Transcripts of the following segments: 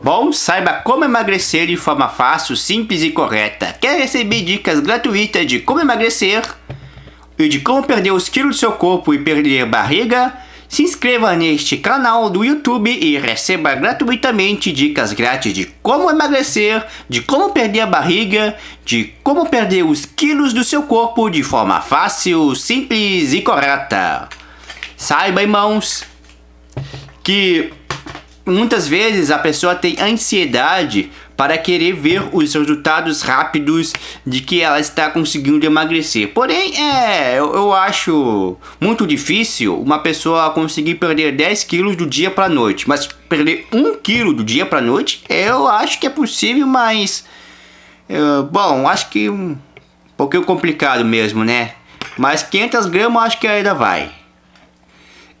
Bom, saiba como emagrecer de forma fácil, simples e correta. Quer receber dicas gratuitas de como emagrecer e de como perder os quilos do seu corpo e perder barriga? Se inscreva neste canal do YouTube e receba gratuitamente dicas grátis de como emagrecer, de como perder a barriga, de como perder os quilos do seu corpo de forma fácil, simples e correta. Saiba, irmãos, que muitas vezes a pessoa tem ansiedade para querer ver os resultados rápidos de que ela está conseguindo emagrecer. Porém, é, eu, eu acho muito difícil uma pessoa conseguir perder 10 quilos do dia para noite. Mas perder 1 quilo do dia para noite, eu acho que é possível, mas... Uh, bom, acho que um pouquinho complicado mesmo, né? Mas 500 gramas acho que ainda vai.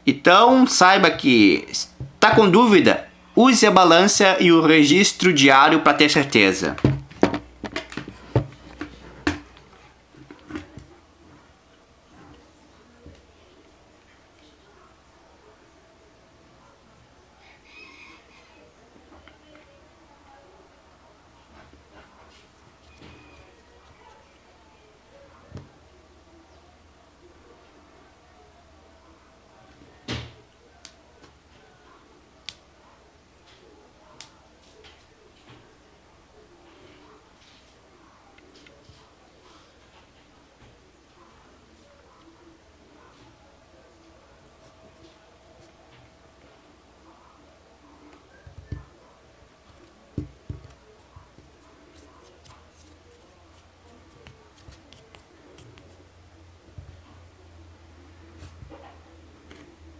Então, saiba que está com dúvida? Use a balança e o registro diário para ter certeza.